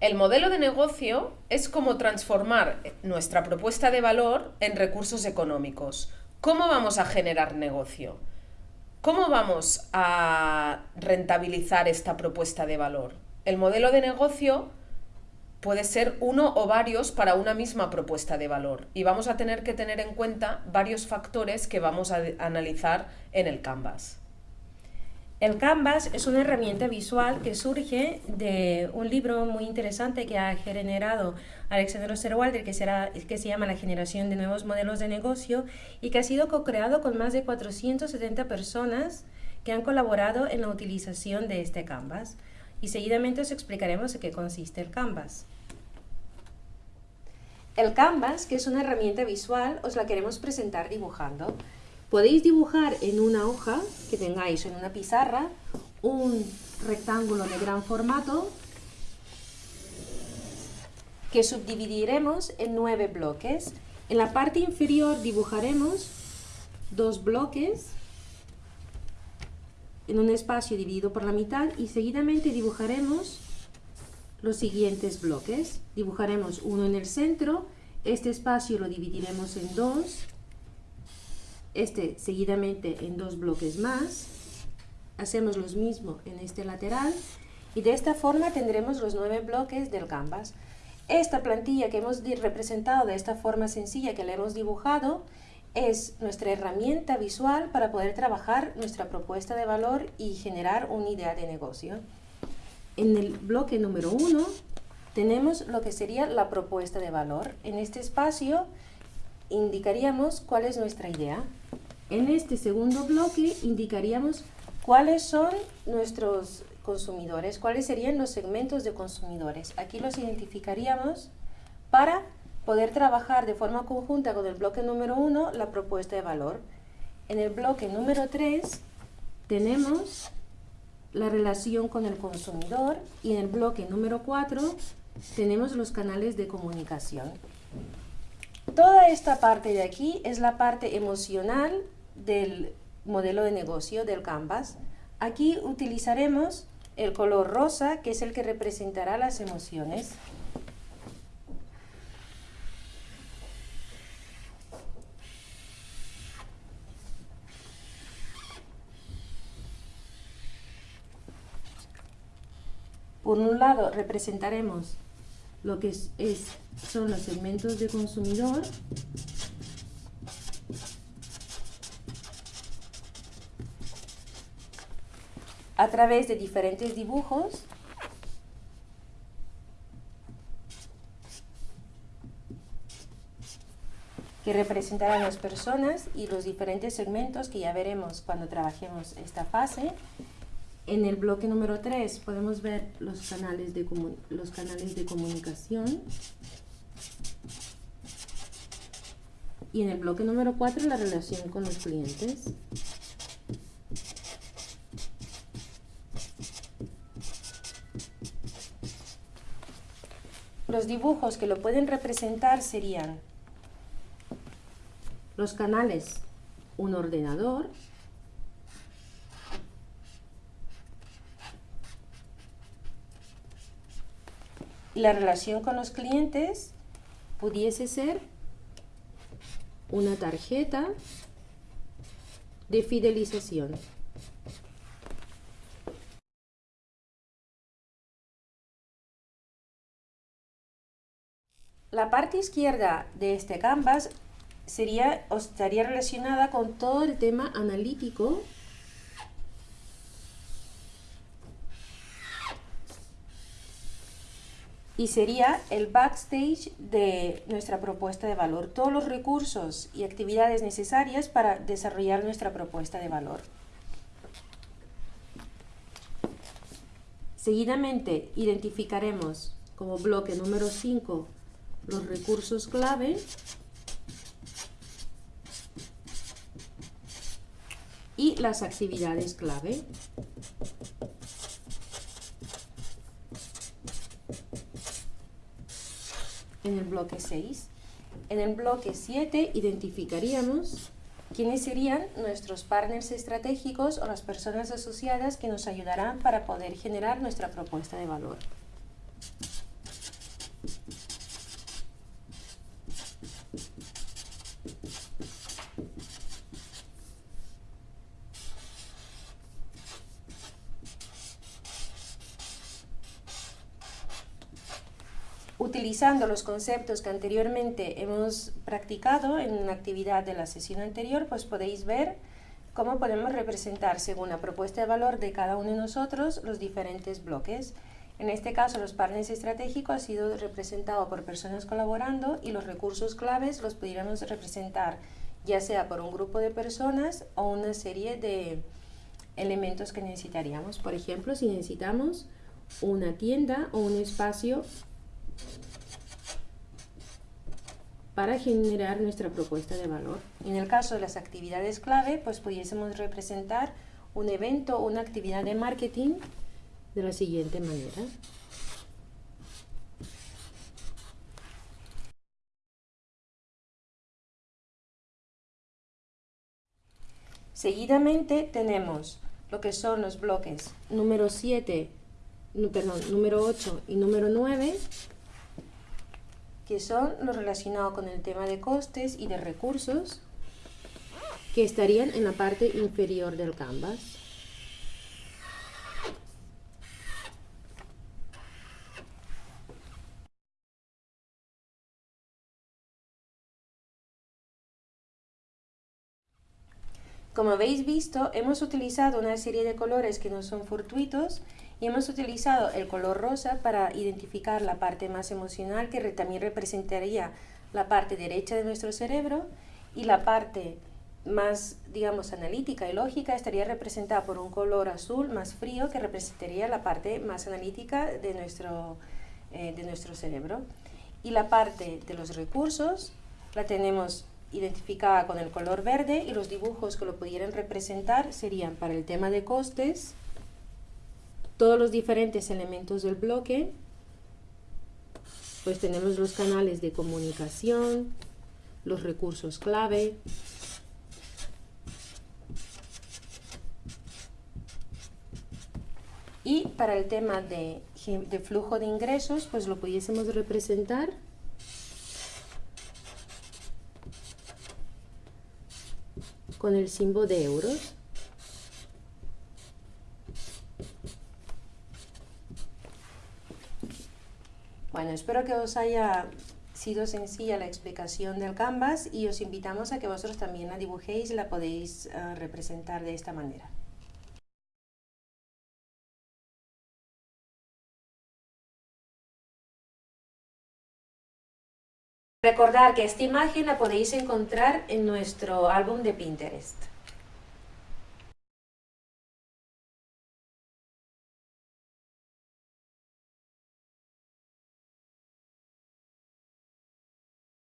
El modelo de negocio es como transformar nuestra propuesta de valor en recursos económicos. ¿Cómo vamos a generar negocio? ¿Cómo vamos a rentabilizar esta propuesta de valor? El modelo de negocio puede ser uno o varios para una misma propuesta de valor y vamos a tener que tener en cuenta varios factores que vamos a analizar en el Canvas. El Canvas es una herramienta visual que surge de un libro muy interesante que ha generado Alexander Osterwalder, que, que se llama La generación de nuevos modelos de negocio y que ha sido co-creado con más de 470 personas que han colaborado en la utilización de este Canvas. Y seguidamente os explicaremos en qué consiste el Canvas. El Canvas, que es una herramienta visual, os la queremos presentar dibujando. Podéis dibujar en una hoja que tengáis en una pizarra un rectángulo de gran formato que subdividiremos en nueve bloques. En la parte inferior dibujaremos dos bloques en un espacio dividido por la mitad y seguidamente dibujaremos los siguientes bloques. Dibujaremos uno en el centro, este espacio lo dividiremos en dos este seguidamente en dos bloques más, hacemos lo mismo en este lateral y de esta forma tendremos los nueve bloques del canvas. Esta plantilla que hemos representado de esta forma sencilla que le hemos dibujado es nuestra herramienta visual para poder trabajar nuestra propuesta de valor y generar una idea de negocio. En el bloque número uno tenemos lo que sería la propuesta de valor. En este espacio indicaríamos cuál es nuestra idea. En este segundo bloque indicaríamos cuáles son nuestros consumidores, cuáles serían los segmentos de consumidores. Aquí los identificaríamos para poder trabajar de forma conjunta con el bloque número 1 la propuesta de valor. En el bloque número 3 tenemos la relación con el consumidor y en el bloque número 4 tenemos los canales de comunicación. Toda esta parte de aquí es la parte emocional del modelo de negocio del Canvas. Aquí utilizaremos el color rosa, que es el que representará las emociones. Por un lado representaremos lo que es, son los segmentos de consumidor. A través de diferentes dibujos. Que representarán las personas y los diferentes segmentos que ya veremos cuando trabajemos esta fase en el bloque número 3 podemos ver los canales de, los canales de comunicación. Y en el bloque número 4 la relación con los clientes. Los dibujos que lo pueden representar serían los canales, un ordenador, la relación con los clientes pudiese ser una tarjeta de fidelización. La parte izquierda de este canvas sería, estaría relacionada con todo el tema analítico y sería el backstage de nuestra propuesta de valor, todos los recursos y actividades necesarias para desarrollar nuestra propuesta de valor. Seguidamente identificaremos como bloque número 5 los recursos clave y las actividades clave. En el bloque 6. En el bloque 7 identificaríamos quiénes serían nuestros partners estratégicos o las personas asociadas que nos ayudarán para poder generar nuestra propuesta de valor. Utilizando los conceptos que anteriormente hemos practicado en una actividad de la sesión anterior, pues podéis ver cómo podemos representar según la propuesta de valor de cada uno de nosotros los diferentes bloques. En este caso, los partners estratégicos ha sido representado por personas colaborando y los recursos claves los pudiéramos representar ya sea por un grupo de personas o una serie de elementos que necesitaríamos. Por ejemplo, si necesitamos una tienda o un espacio para generar nuestra propuesta de valor. En el caso de las actividades clave, pues pudiésemos representar un evento o una actividad de marketing de la siguiente manera. Seguidamente tenemos lo que son los bloques número 7, perdón, número 8 y número 9, que son los relacionados con el tema de costes y de recursos, que estarían en la parte inferior del canvas. Como habéis visto, hemos utilizado una serie de colores que no son fortuitos y hemos utilizado el color rosa para identificar la parte más emocional que también representaría la parte derecha de nuestro cerebro y la parte más, digamos, analítica y lógica estaría representada por un color azul más frío que representaría la parte más analítica de nuestro, eh, de nuestro cerebro. Y la parte de los recursos la tenemos identificada con el color verde y los dibujos que lo pudieran representar serían para el tema de costes, todos los diferentes elementos del bloque, pues tenemos los canales de comunicación, los recursos clave, y para el tema de, flujo de ingresos, pues lo pudiésemos representar con el símbolo de euros. Bueno, espero que os haya sido sencilla la explicación del canvas y os invitamos a que vosotros también la dibujéis y la podéis uh, representar de esta manera. Recordar que esta imagen la podéis encontrar en nuestro álbum de Pinterest.